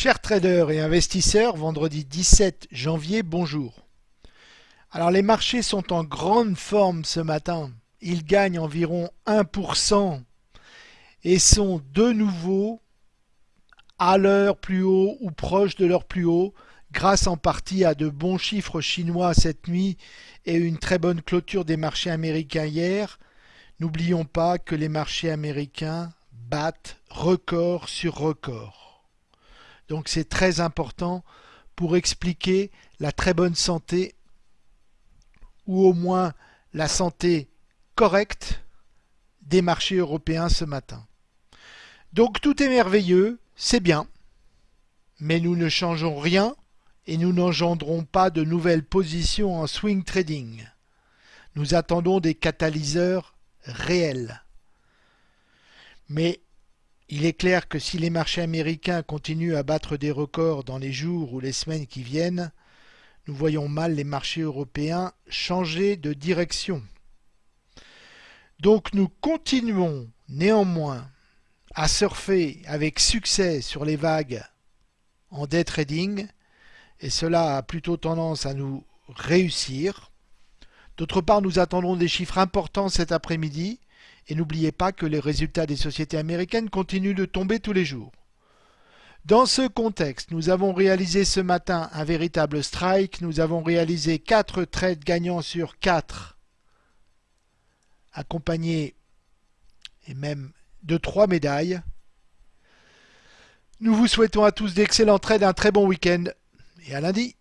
Chers traders et investisseurs, vendredi 17 janvier, bonjour. Alors les marchés sont en grande forme ce matin. Ils gagnent environ 1% et sont de nouveau à leur plus haut ou proche de leur plus haut grâce en partie à de bons chiffres chinois cette nuit et une très bonne clôture des marchés américains hier. N'oublions pas que les marchés américains battent record sur record. Donc c'est très important pour expliquer la très bonne santé ou au moins la santé correcte des marchés européens ce matin. Donc tout est merveilleux, c'est bien, mais nous ne changeons rien et nous n'engendrons pas de nouvelles positions en swing trading. Nous attendons des catalyseurs réels. Mais il est clair que si les marchés américains continuent à battre des records dans les jours ou les semaines qui viennent, nous voyons mal les marchés européens changer de direction. Donc nous continuons néanmoins à surfer avec succès sur les vagues en day trading et cela a plutôt tendance à nous réussir. D'autre part, nous attendrons des chiffres importants cet après-midi et n'oubliez pas que les résultats des sociétés américaines continuent de tomber tous les jours. Dans ce contexte, nous avons réalisé ce matin un véritable strike. Nous avons réalisé 4 trades gagnants sur 4, accompagnés et même de 3 médailles. Nous vous souhaitons à tous d'excellents trades, un très bon week-end et à lundi.